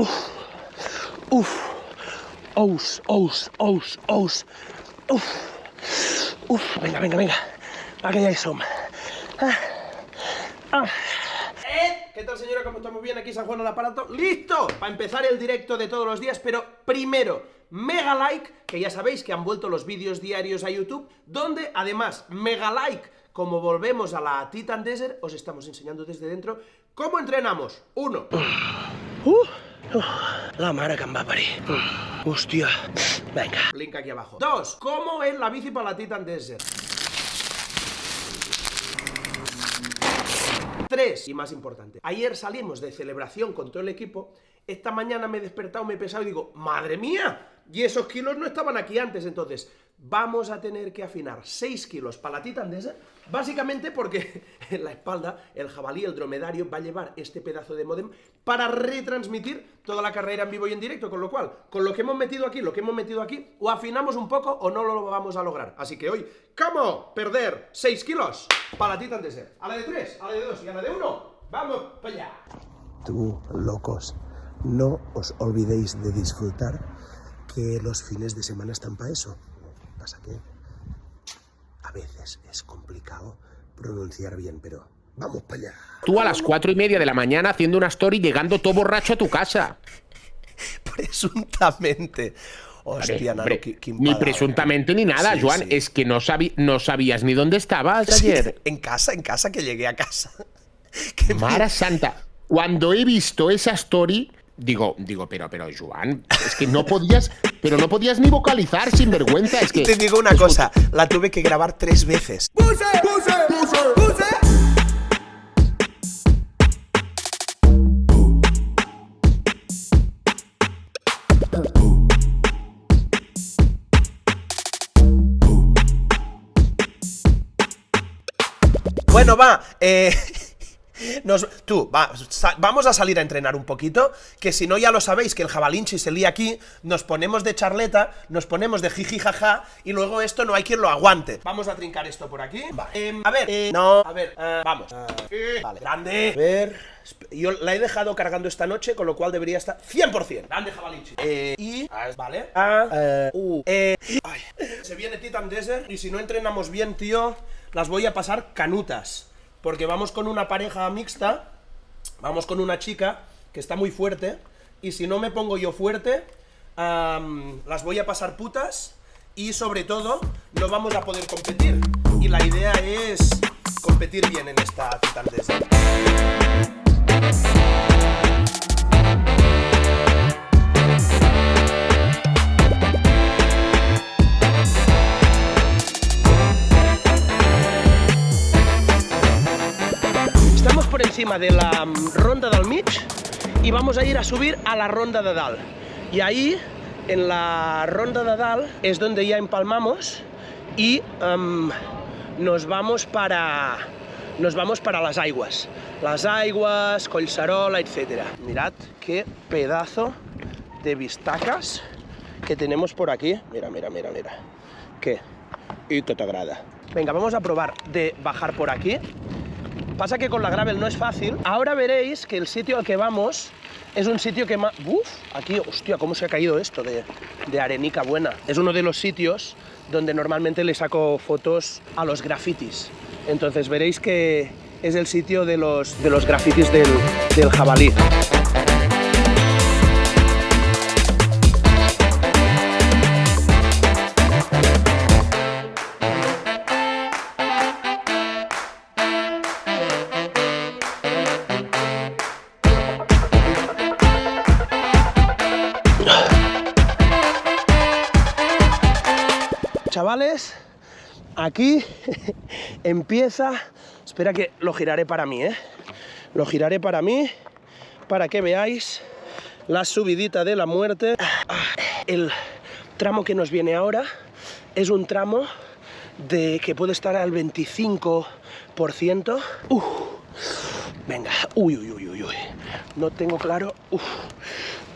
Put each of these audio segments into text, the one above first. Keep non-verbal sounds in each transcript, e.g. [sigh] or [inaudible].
Uf, ous, ous, ous, ous. Uf, uf, venga, venga, venga. Aquí ya som. Ah, ah. ¿Eh? ¿Qué tal señora? ¿Cómo estamos bien? Aquí San Juan al aparato. ¡Listo! Para empezar el directo de todos los días, pero primero, mega like, que ya sabéis que han vuelto los vídeos diarios a YouTube, donde además, mega like, como volvemos a la Titan Desert, os estamos enseñando desde dentro cómo entrenamos. Uno. Uh, la mare que em va. Link aquí abajo. Dos. ¿Cómo es la bici para la Titan Desert? Tres, y más importante, ayer salimos de celebración con todo el equipo, esta mañana me he despertado, me he pesado y digo, ¡madre mía! Y esos kilos no estaban aquí antes, entonces vamos a tener que afinar 6 kilos para la Titan Desert, básicamente porque en [laughs] la espalda el jabalí, el dromedario, va a llevar este pedazo de modem para retransmitir toda la carrera en vivo y en directo, con lo cual, con lo que hemos metido aquí, lo que hemos metido aquí, o afinamos un poco o no lo vamos a lograr. Así que hoy, ¿cómo perder 6 kilos para la Titan Desert? A la de 3, a la de 2 y a la de 1, ¡vamos para allá! Tú, locos, no os olvidéis de disfrutar que los fines de semana están para eso. Pasa que a veces es complicado pronunciar bien, pero vamos para allá. Tú a las cuatro y media de la mañana haciendo una story llegando todo borracho a tu casa. [laughs] Presuntamente. Hostia, Hombre, Nano, qué- qué ni presuntamente ni nada, Sí, Joan. sí. Es que no, sabi- no sabías ni dónde estabas Sí, ayer. [laughs] en casa, en casa, que llegué a casa. [laughs] Me- Mara Santa. Cuando he visto esa story, digo, digo, pero, pero, Joan, es que no podías, pero no podías ni vocalizar sin vergüenza. Es que. Te digo una cosa, la tuve que grabar tres veces. Bueno, va, eh... Nos, tú, va, sa- vamos a salir a entrenar un poquito, que si no ya lo sabéis, que el jabalinchi se lía aquí, nos ponemos de charleta, nos ponemos de jiji jaja, y luego esto no hay quien lo aguante. Vamos a trincar esto por aquí. Va, em, a ver, eh, no, a ver, eh, vamos. Eh, vale, grande. A ver, yo la he dejado cargando esta noche, con lo cual debería estar 100%. Grande jabalinchi. Eh, y, vale, A, eh, E, ay. Se viene Titan Desert, y si no entrenamos bien, tío, las voy a pasar canutas. Porque vamos con una pareja mixta, vamos con una chica que está muy fuerte, y si no me pongo yo fuerte, las voy a pasar putas, y sobre todo, no vamos a poder competir. Y la idea es competir bien en esta Titan de la mm, ronda del mig y vamos a ir a subir a la ronda de dalt. Y ahí, en la ronda de dalt, es donde ya empalmamos y em, nos vamos para nos vamos para las aguas. Las aguas, Collserola, etc. Mirad qué pedazo de vistacas que tenemos por aquí. Mira, mira, mira, mira. ¿Qué? Y te agrada. Venga, vamos a probar de bajar por aquí. Pasa que con la gravel no es fácil. Ahora veréis que el sitio al que vamos es un sitio que más... ¡Uf! Aquí, hostia, cómo se ha caído esto de, de arenica buena. Es uno de los sitios donde normalmente le saco fotos a los grafitis. Entonces veréis que es el sitio de los, de los grafitis del, del jabalí. Aquí [laughs] empieza... Espera que lo giraré para mí, ¿eh? Lo giraré para mí, para que veáis la subidita de la muerte. El tramo que nos viene ahora es un tramo de que puede estar al 25%. Uf. Venga, uy, uy, uy, uy, uy. No tengo claro,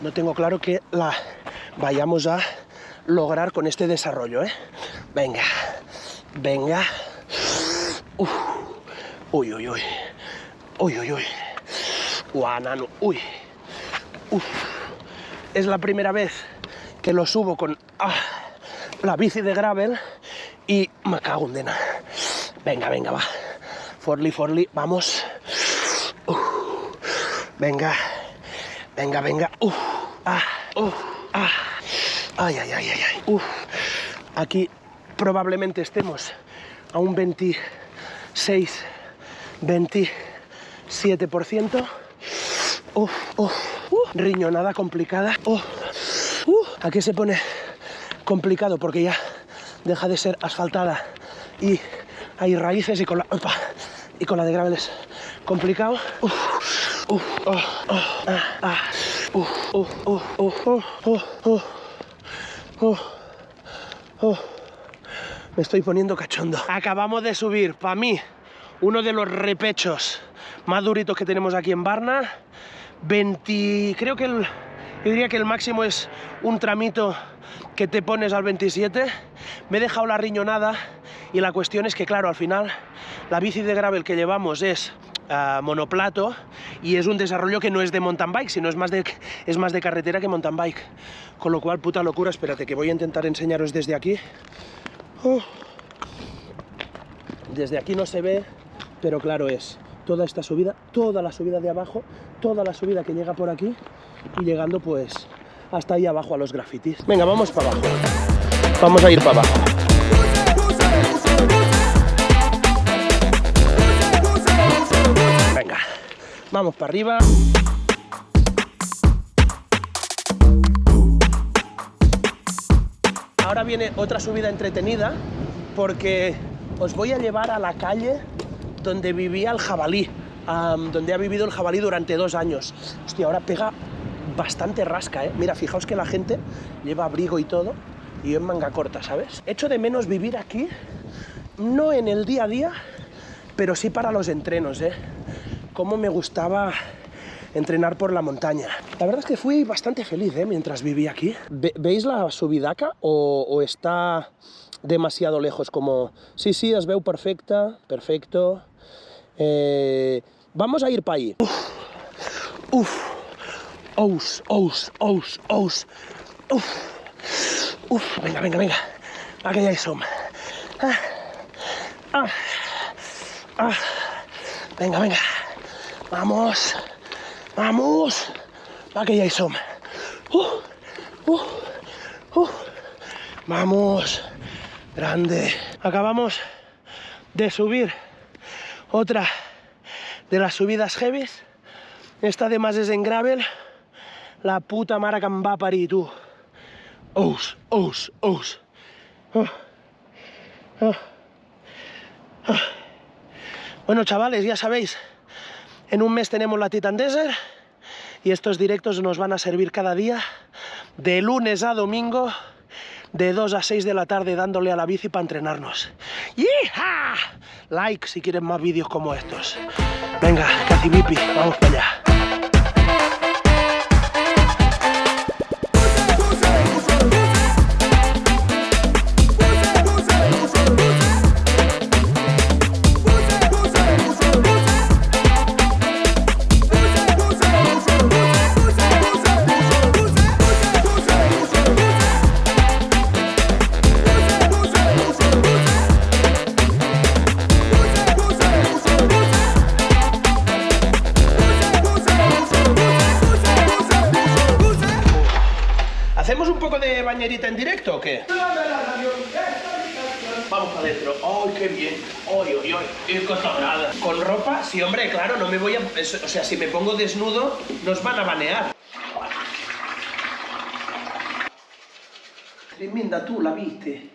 no tengo claro que la vayamos a lograr con este desarrollo, ¿eh? Venga, venga. Uf. Uy, uy, uy. Uy, uy, uy. Guau, nano, uy. Uf. es la primera vez que lo subo con ah, la bici de gravel y me cago en dena. Venga, venga, va. Forli, Forli, vamos. Uf. Venga, venga, venga. Uf. Ah, uf. Ah. Ay, ay, ay, ay, ay. Uf. Aquí probablemente estemos a un 26, 27%. Uf, uf. Uh, riñonada complicada. Uh, aquí se pone complicado porque ya deja de ser asfaltada y hay raíces y con la, y con la de gravel es complicado. Me estoy poniendo cachondo. Acabamos de subir, para mí, uno de los repechos más duritos que tenemos aquí en Barna. 20, creo que el, yo diría que el máximo es un tramito que te pones al 27. Me he dejado la riñonada y la cuestión es que, claro, al final la bici de gravel que llevamos es uh, monoplato y es un desarrollo que no es de mountain bike, sino es más de, es más de carretera que mountain bike. Con lo cual, puta locura, espérate que voy a intentar enseñaros desde aquí. Desde aquí no se ve, pero claro es toda esta subida, toda la subida de abajo, toda la subida que llega por aquí y llegando pues hasta ahí abajo a los grafitis. Venga, vamos para abajo. Vamos a ir para abajo. Venga, vamos para arriba. Ahora viene otra subida entretenida porque os voy a llevar a la calle donde vivía el jabalí, donde ha vivido el jabalí durante dos años. Hostia, ahora pega bastante rasca, ¿eh? Mira, fijaos que la gente lleva abrigo y todo, y yo en manga corta, ¿sabes? Echo de menos vivir aquí, no en el día a día, pero sí para los entrenos, ¿eh? Cómo me gustaba entrenar por la montaña. La verdad es que fui bastante feliz ¿eh? mientras viví aquí. Ve ¿Veis la subidaca o, o, está demasiado lejos? Como, sí, sí, es veu perfecta, perfecto. Eh, vamos a ir para ahí. Uf, uf. Ous, ous, ous, ous. Uf, uf, venga, venga, venga. Hi som. Ah, ah, ah. Venga, venga. Vamos, vamos. Va que ja hi som. Uh, uh, uh. Vamos. Grande. Acabamos de subir otra de las subidas heavies. Esta además es en gravel. La puta mare que em va parir, tu. Ous, ous, ous. Oh. Oh. Oh. Bueno, chavales, ya sabéis, en un mes tenemos la Titan Desert y estos directos nos van a servir cada día, de lunes a domingo, de 2 a 6 de la tarde dándole a la bici para entrenarnos. ¡Yija! Like si quieren más vídeos como estos. Venga, Cacibipi, vamos para allá. En directo o qué? Vamos para adentro. ¡Ay, qué bien! ¡Ay, ay, ay! ¡Qué cosa! Con ropa, sí, hombre, claro, no me voy a... O sea, si me pongo desnudo, nos van a banear. Tremenda, tú la viste.